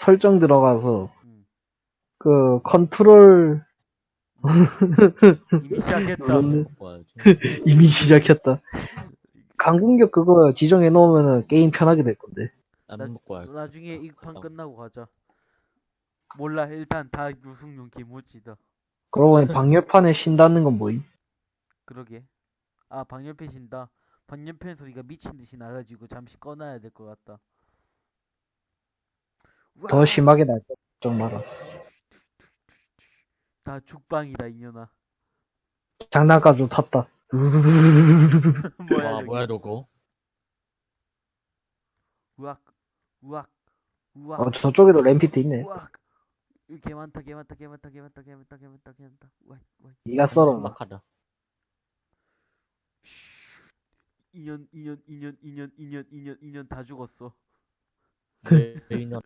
설정 들어가서 음. 그 컨트롤 이미 시작했다. 먹고 와야지. 이미 시작했다. 강공격 그거 지정해 놓으면은 게임 편하게 될 건데. 와야지. 나중에 이 판 끝나고 가자. 몰라 일단 다 유승용 김우지다. 그러고 보니 방열판에 신다는 건 뭐임? 그러게. 아 방열팬 신다. 방열팬 소리가 미친 듯이 나가지고 잠시 꺼놔야 될 것 같다. 더 심하게 날 것, 걱정 마라. 다 죽방이다 이년아. 장난감 좀 탔다. 뭐야 와, 저기. 뭐야, 너거? 우악 우악 우악 어, 저쪽에도 램피트 있네. 우악. 개 많다 개 많다 개 많다 개 많다 개 많다 개 많다 개 많다. 우악 우악. 니가 썰어. 막하다. 2년 2년 2년 2년 2년 2년 2년 다 죽었어. 내 인연.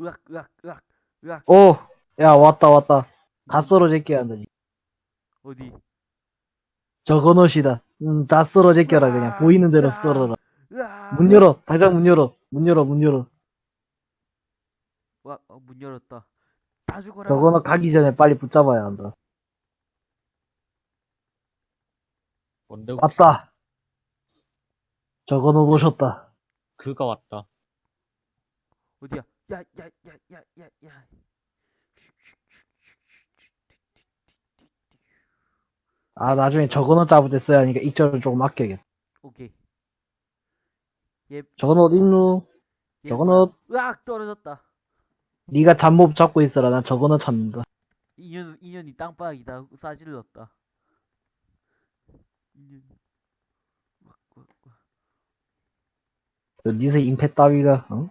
으악 으악 으악 으악 오! 야, 왔다, 왔다. 다 썰어제껴야 한다. 어디? 저거 옷이다. 음, 다 썰어 제껴라, 그냥. 보이는 대로 썰어라. 으악 문 열어. 당장 문 열어. 문 열어, 문 열어. 와, 어, 문 열었다. 다 죽어라. 저거는 가기 전에 빨리 붙잡아야 한다. 뭔데? 왔다. 저거는 오셨다. 그가 왔다. 어디야? 야, 야, 야, 야, 야, 야. 아, 나중에 저거는 잡을 때 써야 하니까 입절을 조금 아껴야겠다. 오케이. 얘, 저거는 어딨누? 얘 저거는, 으악 떨어졌다. 네가 잡몹 잡고 있어라. 난 저거는 찾는다. 인연, 인연이 땅바닥이다. 싸질렀다. 인연. 막, 막, 막. 니서 임패 따위가, 어?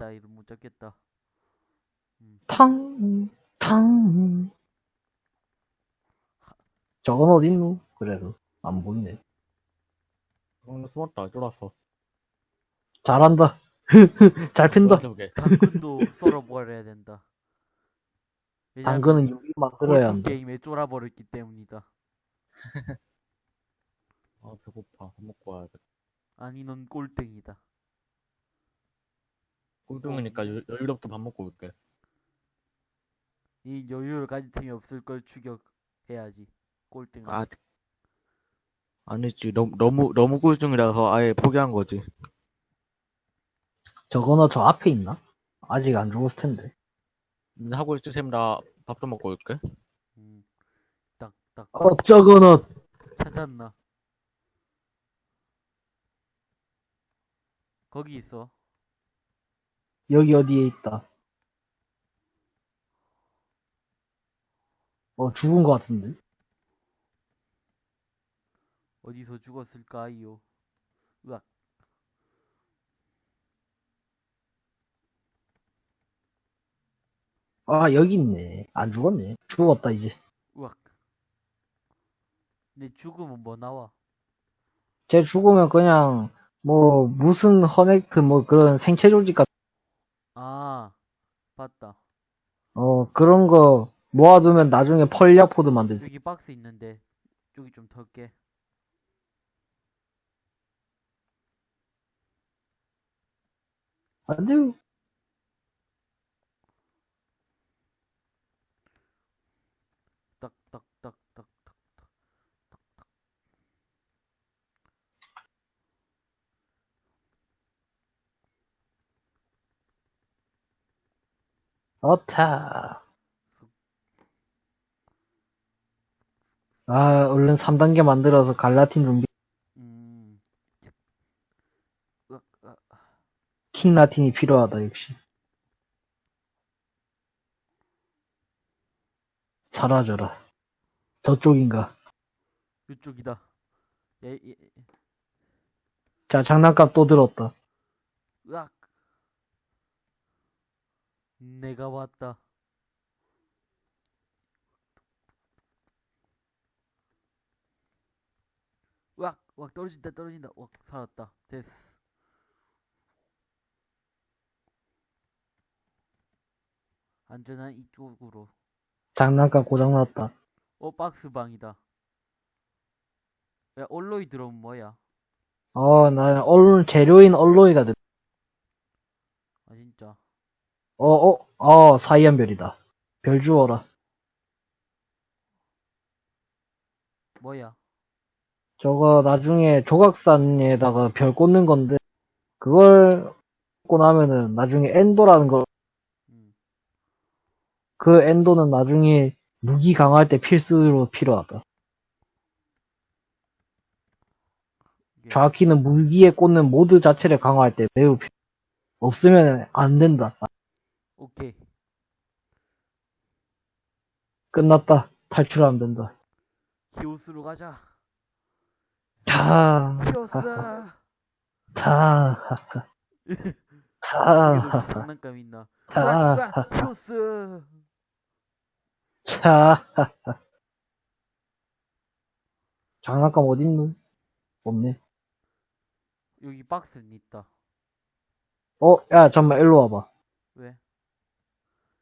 잠못 따위를 못 잡겠다. 탕, 탕. 저건 어딨누? 그래도, 안 보이네. 어, 숨었다. 쫄았어. 잘한다. 잘 핀다. 당근도 썰어버려야 된다. 당근은 여기 만들어야 골프 한다. 게임에 쫄아버렸기 때문이다. 아, 배고파. 밥 먹고 와야겠다. 아니, 넌 꼴등이다. 꼴등이니까 여- 여유롭게 밥 먹고 올게. 이 여유를 가질 틈이 없을 걸 추격해야지. 꼴등. 아, 아니지. 너무, 너무, 너무 꼴등이라서 아예 포기한 거지. 저거는 저 앞에 있나? 아직 안 죽었을 텐데. 하고 있지, 쌤. 나밥 좀 먹고 올게. 음, 딱, 딱. 어, 저거는, 찾았나? 거기 있어. 여기 어디에 있다. 어, 죽은 것 같은데? 어디서 죽었을까요? 으악. 아, 여기 있네. 안 죽었네. 죽었다, 이제. 으악. 내 죽으면 뭐 나와? 쟤 죽으면 그냥, 뭐, 무슨 허넥트, 뭐, 그런 생체 조직 같은, 아, 봤다. 어, 그런 거 모아두면 나중에 펄리아포드 만들 수. 여기 박스 있는데, 여기 좀 털게. 안 돼요. 딱, 딱, 딱, 딱, 딱, 딱. 쓱. 아, 얼른 3단계 만들어서 갈라틴 음. 으악. 킹라틴이 필요하다, 역시. 사라져라. 저쪽인가. 이쪽이다. 예, 예, 예. 자, 장난감 또 들었다. 으악. 내가 왔다. 으악, 으악, 떨어진다, 떨어진다. 으악, 살았다. 됐어. 안전한 이쪽으로. 장난감 고장났다. 어, 박스방이다. 야, 올로이 들어오면 뭐야? 어, 나, 얼, 재료인 얼로이가 됐다. 어, 어, 어, 사이안 별이다. 별 주워라. 뭐야? 저거 나중에 조각산에다가 별 꽂는 건데, 그걸 꽂고 나면은 나중에 엔도라는 거, 음. 그 엔도는 나중에 무기 강화할 때 필수로 필요하다. 좌키는 무기에 꽂는 모드 자체를 강화할 때 매우 필요. 없으면 안 된다. 오케이. 끝났다. 탈출하면 된다. 히오스로 가자. 타, 이게 타, 너무 장난감 있나? 와, 히오스. 타. 장난감 어딨노? 없네. 여기 박스는 있다. 어, 야, 잠만, 일로 와봐.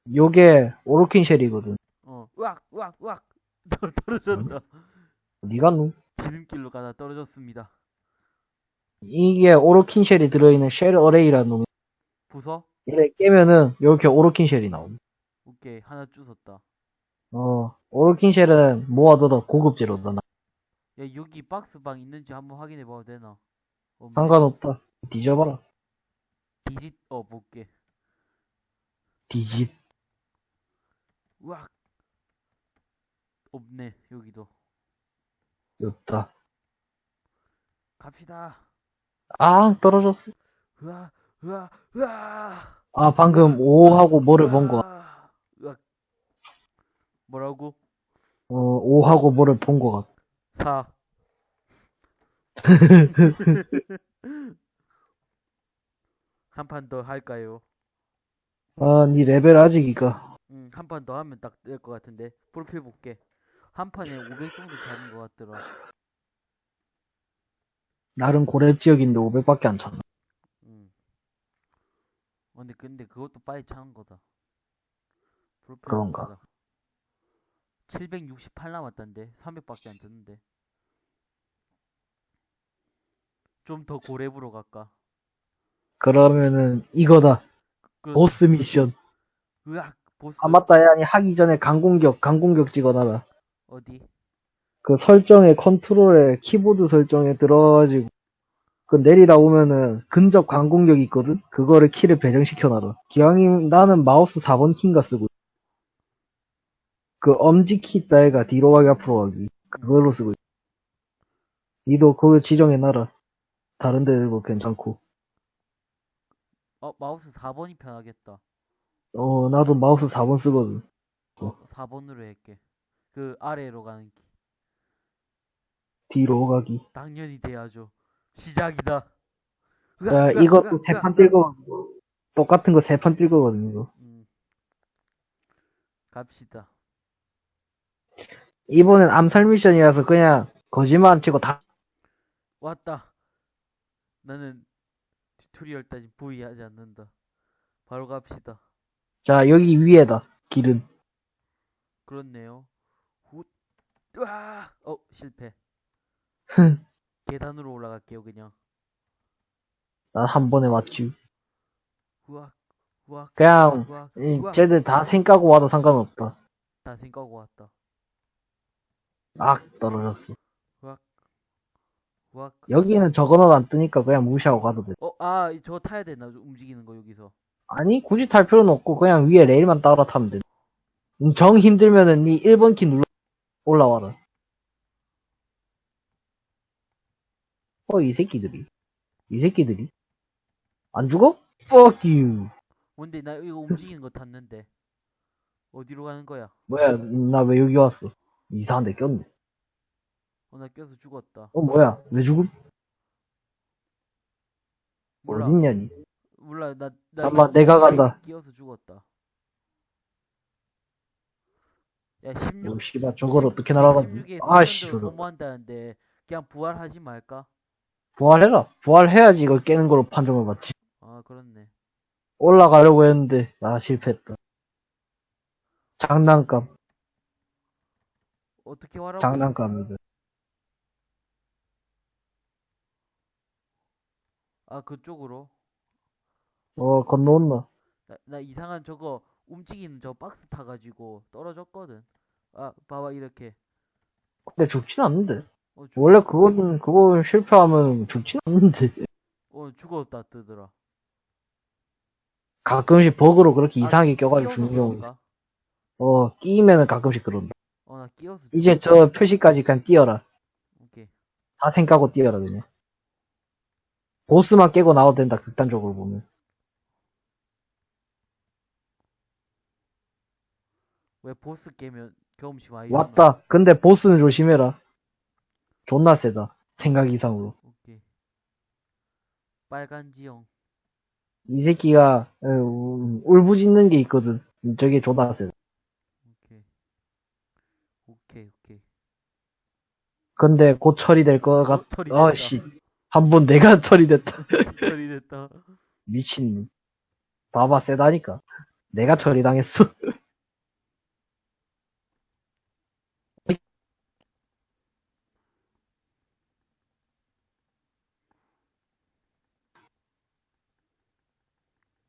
왜? 요게 오로킨 cell이거든. 어. 으악, 으악, 으악. 떨- 떨어졌다. 니가 누? 지름길로 가다 떨어졌습니다. 이게 오로킨 cell이 들어있는 cell array라는 놈이. 부서? 얘를 깨면은 이렇게 오로킨 cell이 나옴. 오케이. 하나 주웠다. 어, 오로킨 cell은 모아둬도 고급 재료다. 나. 야, 여기 박스방 있는지 한번 확인해 봐도 되나? 없네. 상관없다. 뒤져봐라. 디짓, 어, 볼게. 뒤집. 으악. 없네, 여기도. 없다. 갑시다. 아, 떨어졌어. 으아, 으아, 으아. 아, 방금 5하고 뭐를 본 거. 으악. 뭐라고? 어, 5하고 뭐를 본 거 같아. 4. 한판 더 할까요? 아, 니 레벨 아직이가. 응, 한판 더 하면 딱 될 것 같은데. 프로필 볼게. 한 판에 500 정도 차는 것 같더라. 나름 고렙 지역인데 500밖에 안 찼나. 응. 어, 근데, 근데 그것도 빨리 차는 거다. 프로필 그런가? 보자. 768 남았단데. 300밖에 안 쳤는데. 좀 더 고렙으로 갈까? 그러면은 이거다. 그, 보스 미션. 으악, 보스. 아, 맞다. 야, 아니, 하기 전에 강공격, 강공격 찍어놔라. 어디? 그 설정에 컨트롤에 키보드 설정에 들어가지고 그 내리다 오면은 근접 강공격이 있거든? 그거를 키를 배정시켜놔라. 기왕이 나는 마우스 4번 키인가 쓰고 그 엄지키 따위가 뒤로 가기 앞으로 가기 그걸로 쓰고 있어. 니도 그거 지정해놔라. 다른 데도 괜찮고. 어, 마우스 4번이 편하겠다. 어, 나도 마우스 4번 쓰거든. 4번으로 할게. 그 아래로 가는 길. 뒤로 가기. 당연히 돼야죠. 시작이다. 야, 으악, 으악, 이것도 으악, 세 으악. 판 뜰거 똑같은 거 세 판 뜰거거든, 이거. 음. 갑시다. 이번엔 암살 미션이라서 그냥 거짓말 안 치고 다 왔다. 나는 튜토리얼 따위 부위하지 않는다. 바로 갑시다. 자, 여기 위에다, 길은. 그렇네요. 훗. 으아! 어, 실패. 흥, 계단으로 올라갈게요, 그냥. 난 한 번에 맞지. 우악, 우악, 그냥, 우악, 이, 우악. 쟤들 다 생까고 와도 상관없다. 다 생각하고 왔다. 악, 떨어졌어. 우악. 여기는 저거는 안 뜨니까 그냥 무시하고 가도 돼. 어, 아, 저거 타야 되나? 움직이는 거 여기서. 아니, 굳이 탈 필요는 없고, 그냥 위에 레일만 따라 타면 돼. 음, 정 힘들면은 니 1번 키 눌러, 올라와라. 어, 이 새끼들이. 이 새끼들이. 안 죽어? Fuck you. 뭔데, 나 이거 움직이는 거 탔는데. 어디로 가는 거야? 뭐야, 나 왜 여기 왔어? 이상한 데 꼈네. 어, 나 껴서 죽었다. 어, 뭐야, 왜 죽음? 몰라. 어딨냐, 니. 몰라, 나, 나 잠깐만, 내가 간다. 끼어서 죽었다. 야, 16, 어, 씨발, 저걸 어떻게 날아가지? 16에 아씨. 소모한다는데, 그냥 부활하지 말까? 부활해라. 부활해야지 이걸 깨는 걸로 판정을 받지. 아, 그렇네. 올라가려고 했는데, 아, 실패했다. 장난감, 어떻게 와라고? 장난감이다. 아, 그쪽으로? 어, 건너온나. 나, 나 이상한 저거 움직이는 저 박스 타가지고 떨어졌거든. 아, 봐봐, 이렇게. 근데 죽진 않는데. 어, 죽, 원래 그거는, 그거 실패하면 죽진 않는데. 어, 죽었다 뜨더라. 가끔씩 버그로 그렇게 아, 이상하게 껴가지고 죽는 경우 있어. 어, 끼면은 가끔씩 그런다. 어, 나 끼어서. 이제. 저 표시까지 그냥 띄어라. 오케이. 다 생각하고 띄어라, 그냥. 보스만 깨고 나와도 된다, 극단적으로 보면. 왜 보스 깨면 경험치 많이 왔다. 근데 보스는 조심해라. 존나 세다. 생각 이상으로. 오케이. 빨간 지형. 이 새끼가, 에, 우- 울부짖는 게 있거든. 저게 존나 세다. 오케이. 오케이, 오케이. 근데 곧 처리될 것 같, 어. 아씨. 한 번 내가 처리됐다. 처리됐다. 미친. 봐봐, 세다니까. 내가 처리당했어.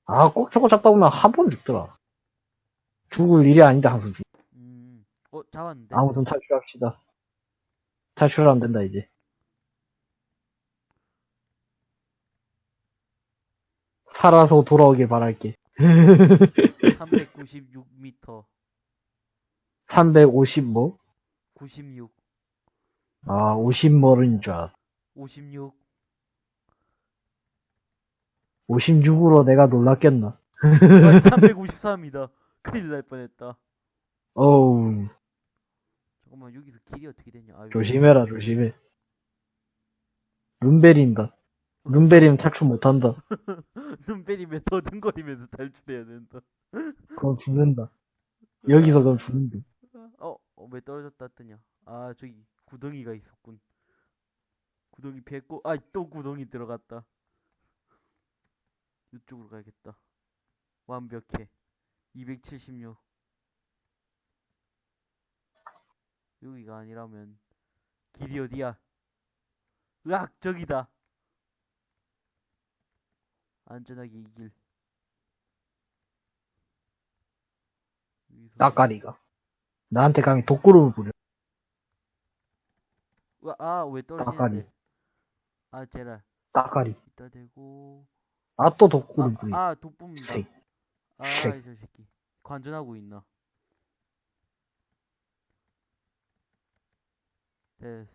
아, 꼭 저거 잡다 보면 한 번 죽더라. 죽을 일이 아닌데 항상 죽. 음. 어, 잡았는데? 아무튼 탈출합시다. 탈출하면 된다, 이제. 살아서 돌아오길 바랄게. 396m. 350 뭐? 96. 아, 50머리인 줄 알았어. 56. 56으로 내가 놀랐겠나? 353이다. 큰일 날 뻔했다. 어우, 잠깐만, 여기서 길이 어떻게 되냐? 아이고. 조심해라, 조심해. 눈 베린다. 눈 베리면 탈출 못한다. 눈 베리면 더듬거리면서 탈출해야 된다. 그럼 죽는다. 여기서 그럼 죽는다. 어, 어, 왜 떨어졌다 뜨냐? 아, 저기 구덩이가 있었군. 구덩이 뱉고, 아, 또 구덩이 들어갔다. 이쪽으로 가야겠다. 완벽해. 276. 여기가 아니라면 길이 어디야? 으악, 저기다. 안전하게 이 길. 따까리가. 나한테 감히 독구름을 부려. 우와, 아, 왜. 떨어지는데? 아, 제랄. 따까리. 이따 대고. 아, 또 독구름 부려. 아, 아. 쉐이. 아, 쉐이. 저 새끼. 관전하고 있나? 됐어.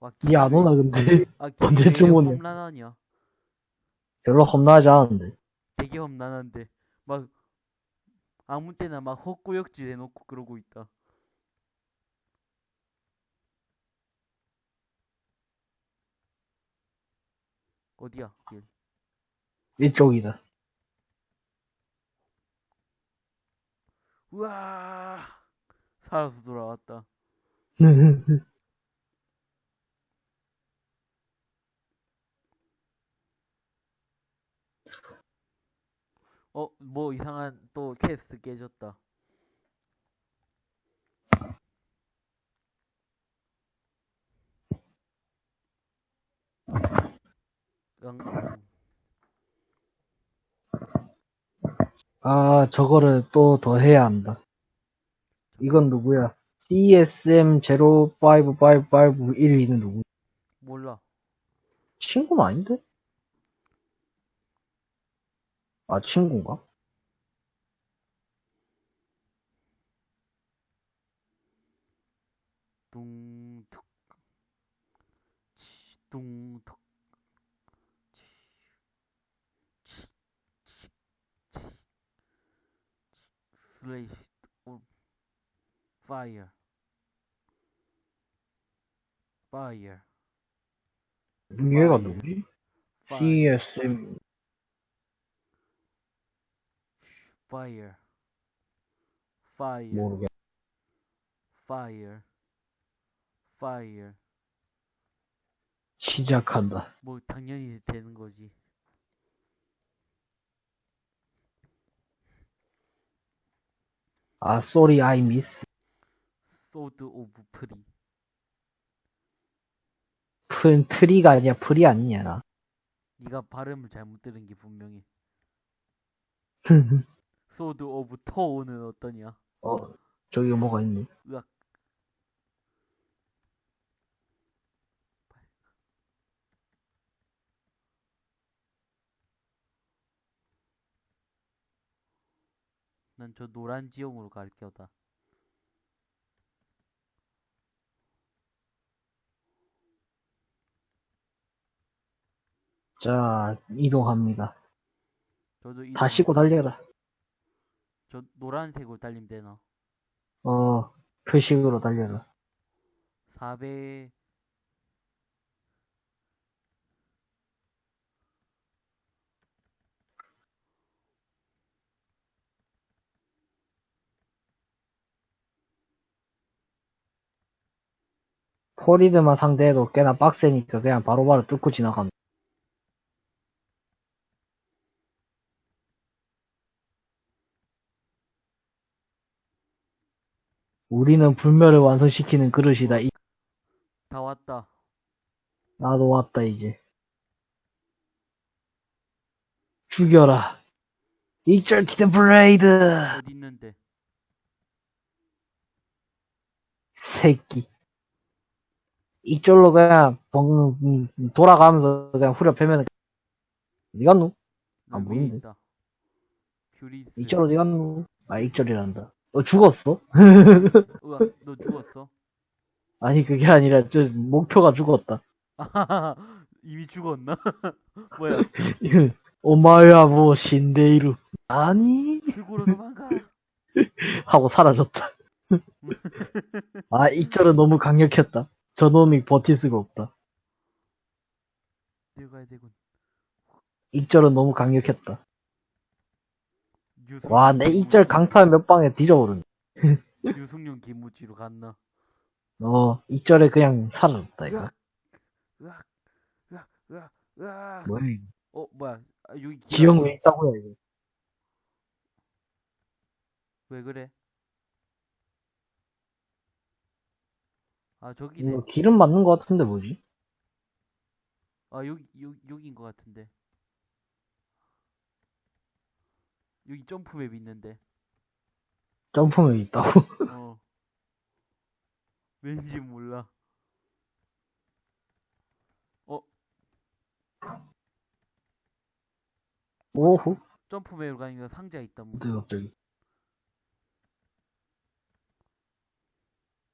와, 니안 오나, 근데? 아, 길이 언제쯤 되게 오냐? 험난하냐? 별로 겁나지 않은데. 되게 험난한데. 막, 아무 때나 막 헛구역질 해놓고 그러고 있다. 어디야, 길? 이쪽이다. 우와! 살아서 돌아왔다. 어, 뭐 이상한 또 퀘스트 깨졌다. 응, 아, 저거를 또 더 해야 한다. 이건 누구야? CSM055551는 누구? 몰라. 친구는 아닌데? 아, 친구인가? 둥툭. 치, 둥툭. 치, 치, 치, 치, 치. 슬레이시, 오, 파이어. 파이어. 얘가 누구지? CSM, Fire. Fire. 모르겠 Fire. Fire. 시작한다. 뭐 당연히 되는 거지. 아, sorry, I miss. Sword of Free. 푼, 트리가 아니야, 프리 아니냐, 나. 네가 발음을 잘못 들은 게 분명해. 소드 오브 토우는 어떠냐? 어, 저기 뭐가 있니? 으악. 난 저 노란 지형으로 갈 겨다. 자, 이동합니다. 저도 이다 씻고 달려라. 저 노란색으로 달리면 되나? 어, 표식으로 달려라. 400 포리드만 상대해도 꽤나 빡세니까 그냥 바로바로 뚫고 지나갑니다. 우리는 불멸을 완성시키는 그릇이다. 이- 다 왔다. 나도 왔다, 이제. 죽여라. Exalted Blade! 어디 있는데? 새끼. 이쪽로 그냥 벙, 음, 돌아가면서 그냥 후려 패면 어디 갔노? 아, 모르는데. 이쪽으로 어디 갔노? 아 이쪽이란다. 너 죽었어? 으악, 너 죽었어? 아니 그게 아니라 저 목표가 죽었다. 이미 죽었나? 뭐야? 오마야 뭐 신데이루 아니 출구로 도망가. 하고 사라졌다. 아 이절은 너무 강력했다. 저놈이 버틸 수가 없다. 내가야 되군. 이절은 너무 강력했다. 유승, 와내 이절 강타 몇 방에 뒤져버렸네. 유승용 김우지로 갔나? 어 이절에 그냥 사라졌다 이거. 으악, 으악, 으악, 으악, 으악. 뭐야 이거. 어, 뭐야? 아, 여기 아니야? 왜 있다고요 이거. 왜 그래? 아, 저기네. 이거 기름 맞는 것 같은데 뭐지? 아, 여기, 여기, 여기인 것 같은데. 여기 점프맵 있는데. 점프맨 있다고. 어. 왠지 몰라. 어, 오호. 점프맵으로 가니까 상자 있다, 무슨. 갑자기.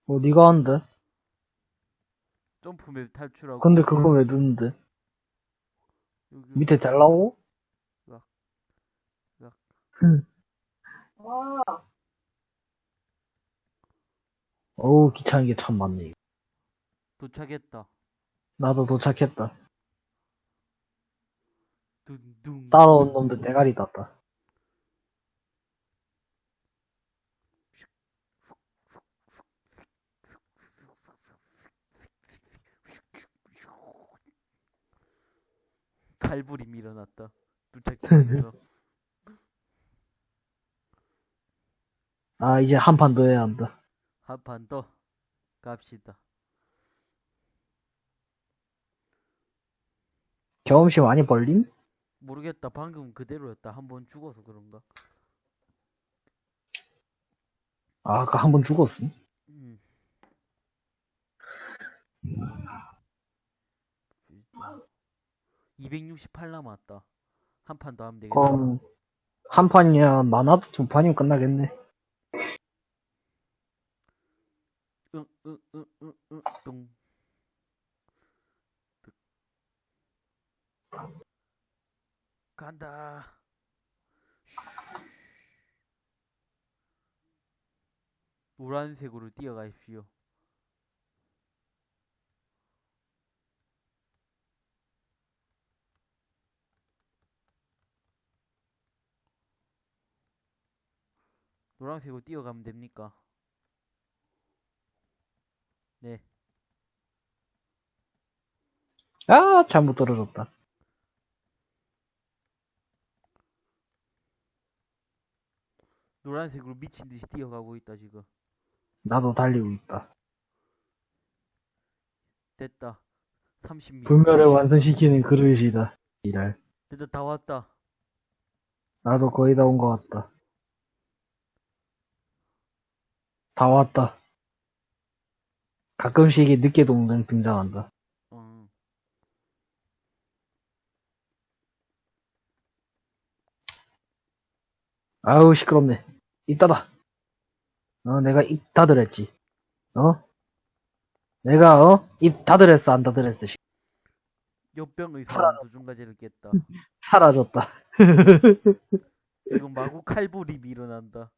어디가 한데? 점프맵 탈출하고. 근데 그거 왜 넣는데? 여기, 밑에 달라고? 으악. 으악. 응. 어우, 귀찮은 게 참 많네. 이거. 도착했다. 나도 도착했다. 둥둥. 따라온 놈들 대가리 땄다. 칼불이 일어났다. 도착지면서 아, 이제 한 판 더 해야 한다. 한 판 더 갑시다. 경험치 많이 벌림? 모르겠다. 방금 그대로였다. 한 번 죽어서 그런가? 아, 아까 한 번 죽었음. 음. (268) 남았다 한 판 더 하면 되겠다 그럼, 한 판이야, 많아도 두 판이면 끝나겠네. 응, 응, 응, 응, 응, 똥. 득. 간다. 슈. 노란색으로 뛰어가십시오. 노란색으로 뛰어가면 됩니까? 네. 아, 잘못 떨어졌다. 노란색으로 미친 듯이 뛰어가고 있다 지금. 나도 달리고 있다. 됐다. 30m. 불멸을 완성시키는 그릇이다. 이랄. 됐다 다 왔다. 나도 거의 다 온 것 같다. 다 왔다. 가끔씩 이 늦게 동생 등장한다. 어. 아우, 시끄럽네. 이따다. 어, 내가 입 닫으랬지. 어? 내가, 어? 입 닫으랬어, 안. 씨. 역병의 사람 두중가지를 깼다. 사라졌다. 이거 마구 칼부림이 일어난다.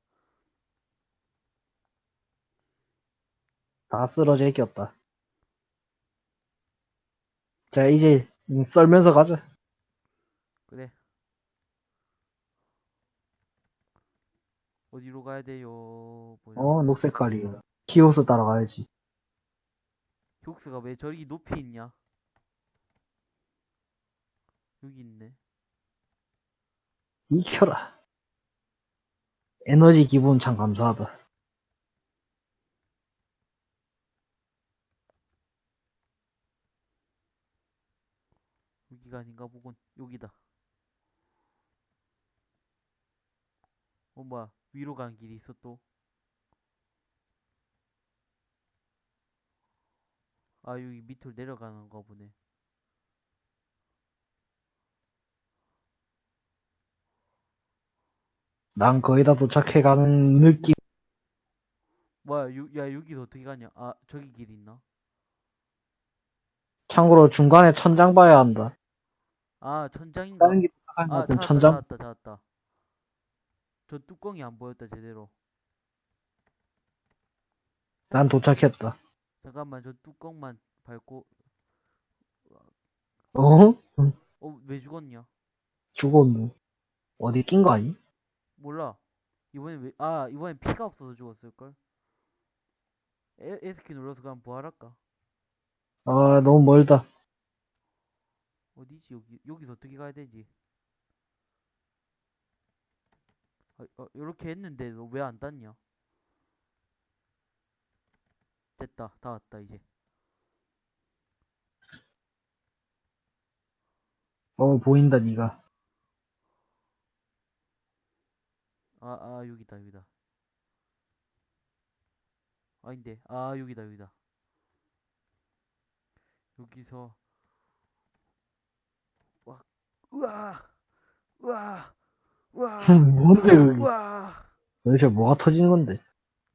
다 쓰러져 있겠다. 자, 이제, 음, 썰면서 가자. 그래. 어디로 가야 돼요? 뭐야? 어, 녹색 칼이. 키오스 따라가야지. 흉스가 왜 저리 높이 있냐? 여기 있네. 익혀라. 에너지 기분 참 감사하다. 여기가 아닌가 보군. 여기다. 어, 뭐야. 위로 가는 길이 있어, 또. 아, 여기 밑으로 내려가는 거 보네. 난 거의 다 도착해가는 느낌. 뭐야, 요, 야, 여기서 어떻게 가냐? 아, 저기 길 있나? 참고로 중간에 천장 봐야 한다. 아, 천장인가? 다른 게것 아, 찾았다, 천장? 찾았다, 찾았다. 저 뚜껑이 안 보였다, 제대로. 난 도착했다. 잠깐만, 저 뚜껑만 밟고, 어? 어, 왜 죽었냐? 죽었네. 어디 낀 거 아니? 몰라. 이번엔 왜, 아, 이번엔 피가 없어서 죽었을걸? 에, S키 눌러서 그냥 부활할까? 아, 너무 멀다. 어디지, 여기, 여기서 어떻게 가야 되지? 아, 어, 요렇게 했는데, 너왜안 닿냐? 됐다, 다 왔다, 이제. 어, 보인다, 니가. 아, 아, 여기다, 여기다. 아닌데, 아, 여기다, 여기다. 여기서, 와, 우와, 우와, 우와, 뭔데, 여기. 우와. 도대체 뭐가 터지는 건데?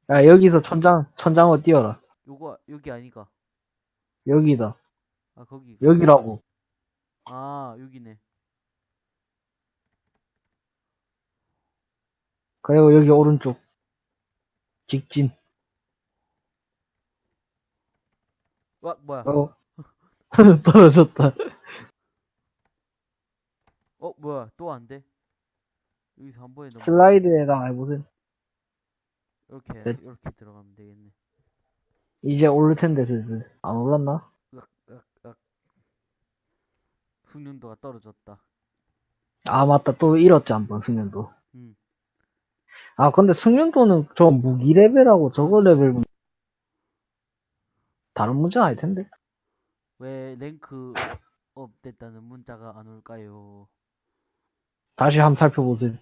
야, 여기서 천장, 천장을 띄워라. 요거, 여기 아니가? 여기다. 아, 거기. 여기라고. 아, 여기네. 그리고 여기 오른쪽. 직진. 와, 뭐야? 어. 떨어졌다. 어, 뭐야? 또 안 돼? 여기서 한 번에 넘어. 슬라이드에다가 해보세요. 이렇게, 네. 이렇게 들어가면 되겠네. 이제 오를 텐데, 슬슬. 안 올랐나? 숙련도가 떨어졌다. 아, 맞다. 또 잃었지, 한 번, 숙련도. 음. 아, 근데 숙련도는 저 무기 레벨하고 저거 레벨, 다른 문제는 아닐 텐데. 왜 랭크 업 됐다는 문자가 안 올까요? 다시 한번 살펴보세요.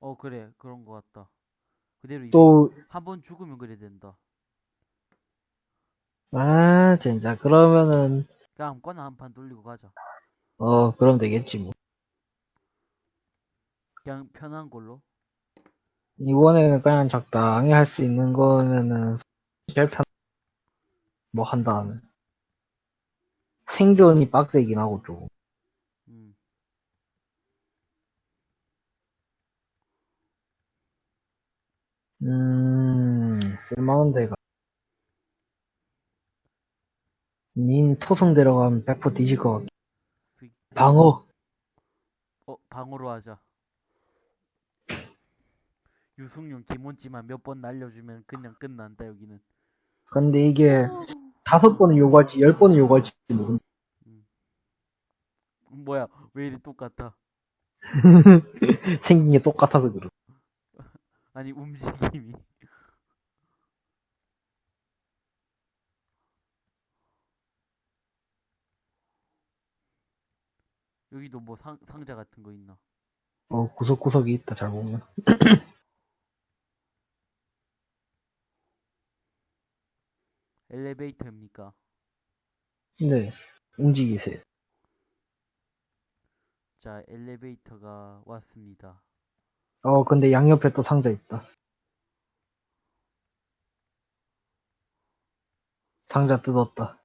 어, 그래. 그런 거 같다. 그대로 또, 한 번 죽으면 그래 된다. 아, 진짜. 그러면은, 그냥 아무거나 한 판 돌리고 가자. 어, 그럼 되겠지, 뭐. 그냥 편한 걸로. 이번에는 그냥 적당히 할 수 있는 거면은, 제일 편, 뭐 한다는. 생존이 빡세긴 하고, 좀. 음. 음, 쓸만한 데가. 닌 토성 데려가면 100% 뒤질 것 같아. 스- 방어. 어, 방어로 하자. 유승용 김원지만 몇 번 날려주면 그냥 끝난다, 여기는. 근데 이게, 다섯 번을 요구할지, 열 번을 요구할지 모르 음, 뭐야, 왜 이리 똑같아? 생긴 게 똑같아서 그래. 아니, 움직임이. 여기도 뭐 상, 상자 같은 거 있나? 어, 구석구석이 있다, 잘 보면. 엘리베이터입니까? 네, 움직이세요. 자, 엘리베이터가 왔습니다. 어, 근데 양옆에 또 상자 있다. 상자 뜯었다.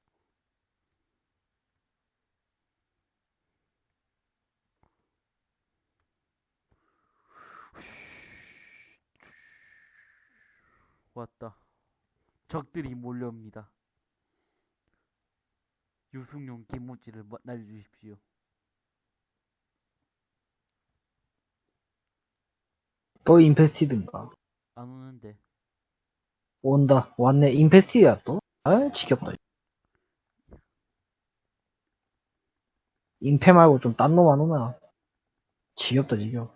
왔다. 적들이 몰려옵니다. 유승용 김무지를 마- 날려주십시오. 또 인페스티드인가? 안 오는데. 온다. 왔네. 인페스티드야, 또? 아, 지겹다. 인페 말고 좀 딴 놈 안 오나? 지겹다, 지겹.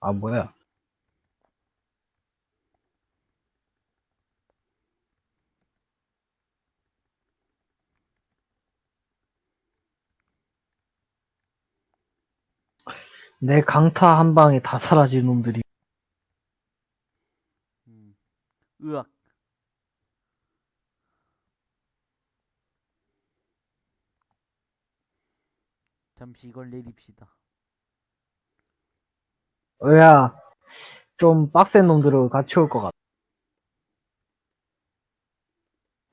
아, 뭐야. 내 강타 한 방에 다 사라진 놈들이. 음. 으악. 잠시 이걸 내립시다. 어야, 좀 빡센 놈들을 같이 올 것 같아.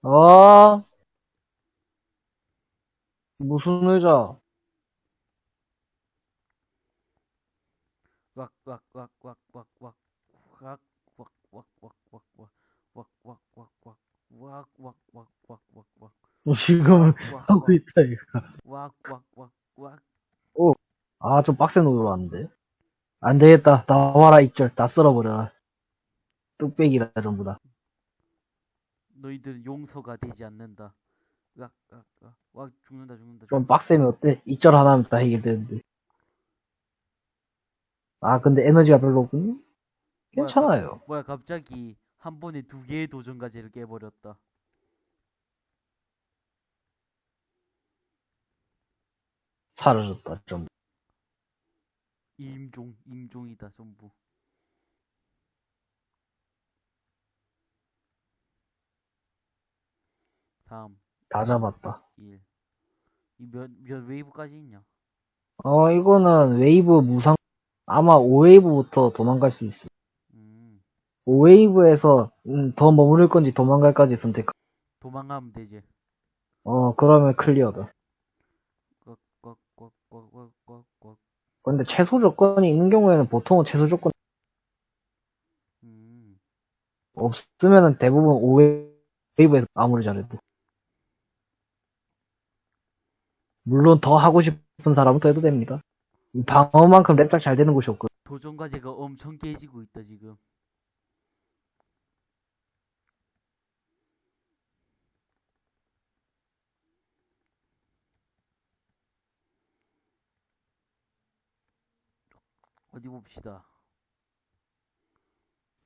어? 무슨 의자? 어, 지금 하고 있다 이거. 오, 아 좀 빡센 노로 왔는데. 안 되겠다. 나와라 익절 다 쓸어버려라. 뚝배기다 전부 다. 너희들은 용서가 되지 않는다. 와, 와, 와, 죽는다 죽는다. 좀 빡세면 어때? 익절 하나면 다 해결되는데. 아, 근데 에너지가 별로 없군요? 괜찮아요. 뭐야, 갑자기 한 번에 두 개의 도전 과제를 깨버렸다. 사라졌다, 좀. 임종, 임종이다, 전부. 삼, 다 잡았다. 일. 이 몇, 몇 웨이브까지 있냐? 어, 이거는 웨이브 무상, 아마 5웨이브부터 도망갈 수 있어. 음, 5웨이브에서, 음, 더 머무를 건지 도망갈까지 선택. 도망가면 되지. 어, 그러면 클리어다. 꽉, 꽉, 꽉, 꽉, 꽉, 꽉, 꽉. 근데 최소 조건이 있는 경우에는 보통은 최소 조건 음, 없으면은 대부분 5웨이브에서 아무리 잘해도. 물론 더 하고 싶은 사람은 더 해도 됩니다. 방어만큼 랩작 잘 되는 곳이 없거든. 도전 과제가 엄청 깨지고 있다, 지금. 어디 봅시다.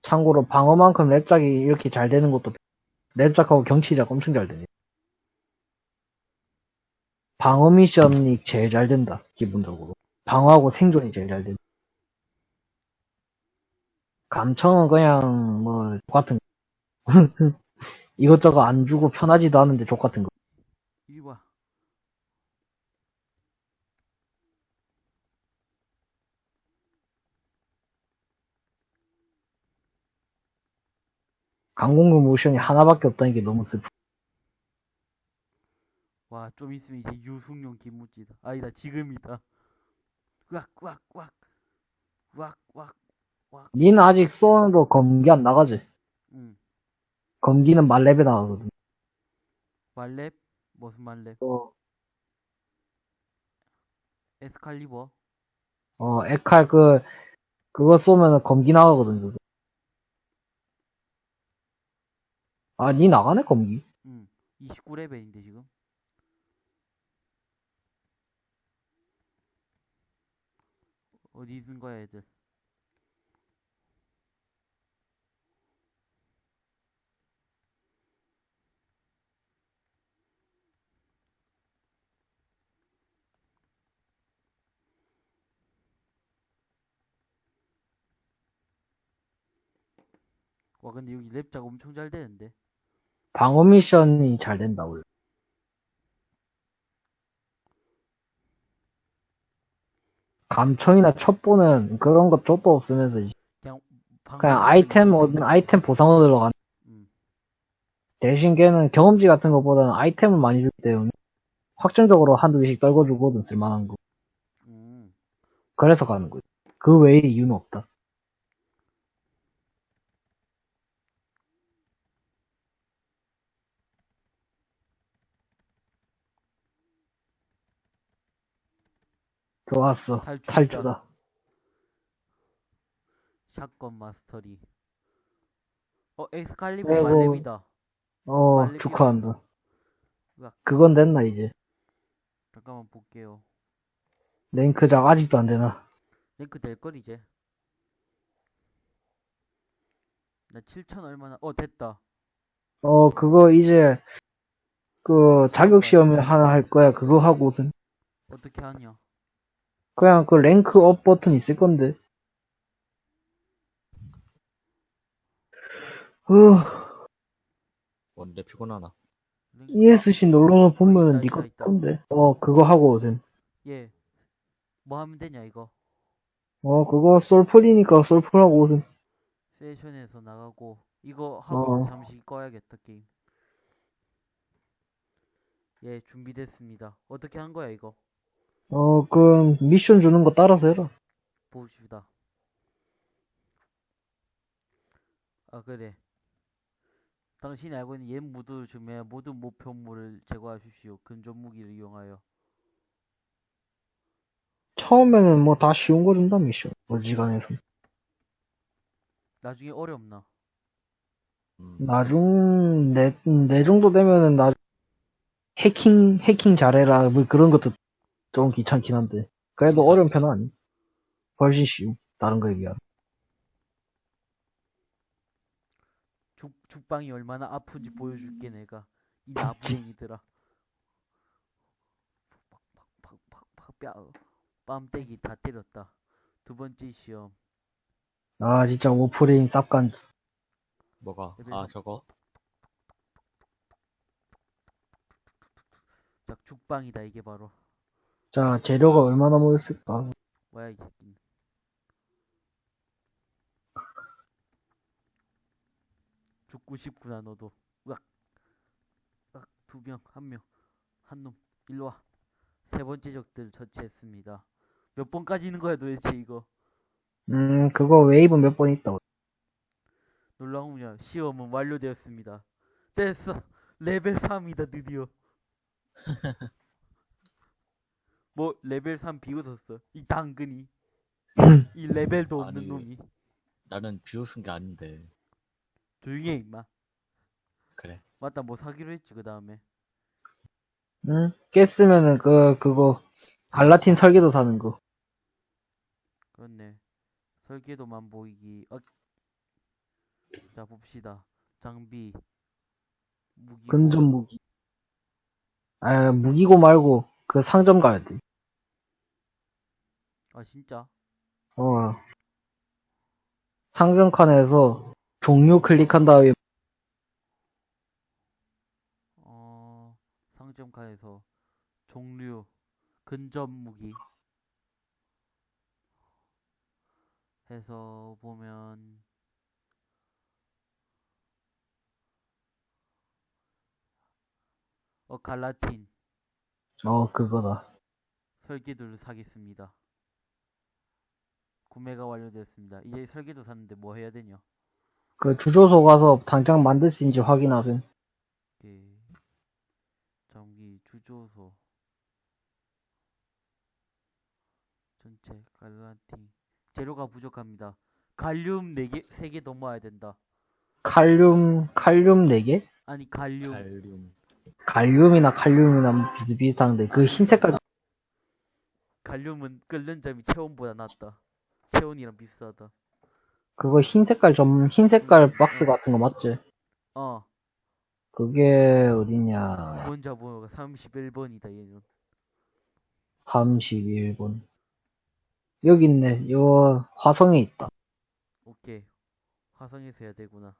참고로 방어만큼 랩작이 이렇게 잘 되는 것도 랩작하고 경치작 엄청 잘 되네. 방어 미션이 제일 잘 된다, 기본적으로. 방어하고 생존이 제일 잘 된다. 감청은 그냥 뭐 똑같은 거. 이것저것 안 주고 편하지도 않은데 족 같은 거. 이리 와. 강공구 모션이 하나밖에 없다는 게 너무 슬프. 와, 좀 있으면 이제 유승용 김무지다. 아니다, 지금이다. 왁, 왁, 왁. 왁, 왁. 니는 아직 쏘는도 검기 안 나가지? 응. 검기는 말렙에 나가거든. 말렙? 무슨 말렙? 어, 에스칼리버? 어, 에칼 그, 그거 쏘면은 검기 나가거든, 그거. 아, 니 나가네, 검기? 응. 29레벨인데, 지금. 어디 있는 거야 애들. 와 근데 여기 랩작 엄청 잘 되는데? 방어 미션이 잘 된다 원래. 감청이나 첩보는 그런 것 쪽도 없으면서 그냥 그냥 아이템 얻은 아이템 보상으로 들어간 음. 대신 걔는 경험치 같은 것보다는 아이템을 많이 주기 때문에 확정적으로 한두 개씩 떨궈주거든 쓸만한 거 음. 그래서 가는 거지 그 외에 이유는 없다 좋았어. 탈출이다. 탈주다. 샷건 마스터리. 어 엑스칼리버 아이고. 말렙이다. 어 빨리 축하한다. 으악. 그건 됐나 이제? 잠깐만 볼게요. 랭크작 아직도 안 되나? 랭크 될걸 이제? 나 7천 얼마나 어 됐다. 어 그거 이제 그 자격 시험을 하나 할 거야 그거 하고선. 어떻게 하냐 그냥 그 랭크 업 버튼 있을 건데. 어, 뭔데 피곤하나? ESC 놀러는 보면은 있다, 니거. 건데. 어, 그거 하고 오셈. 예. 뭐 하면 되냐 이거 어, 그거 솔플이니까 솔플 하고 오셈. 세션에서 나가고 이거 하고 어. 잠시 꺼야겠다 게임 예 준비됐습니다 어떻게 한 거야 이거 어, 그 미션 주는 거 따라서 해라. 봅시다 아 그래 당신이 알고 있는 옛 무드 중에 모든 목표물을 제거하십시오 근접 무기를 이용하여 처음에는 뭐 다 쉬운 거 준다, 미션. 어지간해서. 나중에 어렵나 음, 나중, 내, 내 정도 되면은 나, 해킹, 해킹 잘해라. 뭐 그런 것도 좀 귀찮긴 한데. 그래도 어려운 편은 아니. 훨씬 쉬움. 다른 거에 비하면. 죽, 죽방이 얼마나 아픈지 보여줄게 내가 이 나부랭이들아 팍팍팍팍팍 뺨 뺨때기 다 때렸다 두 번째 시험 아, 진짜 오프레인 쌉간. 뭐가? 아 삼. 저거? 자 죽방이다 이게 바로 자, 재료가 얼마나 모였을까? 뭐야 이 새끼 죽고 싶구나 너도. 으악. 으악 두 명 한 명. 한 놈. 일로 와. 세 번째 적들 처치했습니다. 몇 번까지 있는 거야 도대체 이거? 음, 그거 웨이브 몇 번 있다. 놀라운요 시험은 완료되었습니다. 됐어. 레벨 3이다 드디어 뭐 레벨 3 비웃었어 이 당근이 이 레벨도 없는 아니. 놈이 나는 비웃은 게 아닌데. 조용히 해 임마 그래. 맞다 뭐 사기로 했지 그 다음에 응? 깼으면은 그, 그거, 갈라틴 설계도 사는 거. 그렇네 설계도만 보이기 어. 자 봅시다 장비 무기 근접 무기. 아, 무기고 말고, 그 상점 가야 돼. 아 진짜 어. 상점 칸에서 종료 클릭한 다음에, 어 상점 칸에서 종류 근접 무기 해서 보면 어 갈라틴 어, 그거다. 설계도를 사겠습니다. 구매가 완료됐습니다. 이제 설계도 샀는데 뭐 해야 되냐? 그 주조소 가서 당장 만들 수 있는지 확인하세요. 예. 전기 주조소 전체 갈라틴 재료가 부족합니다. 갈륨 4개, 3개 더 모아야 된다. 칼륨, 칼륨 4개? 아니 갈륨 갈륨. 갈륨이나 칼륨이나 비슷비슷한데, 그 흰 색깔, 갈륨은 끓는 점이 체온보다 낫다. 체온이랑 비슷하다. 그거 흰 색깔 좀, 흰 색깔 박스 같은 거 맞지? 어, 그게 어디냐. 원자 번호가 31번이다 얘는. 31번. 여기 있네. 요 화성에 있다. 오케이. 화성에서 해야 되구나.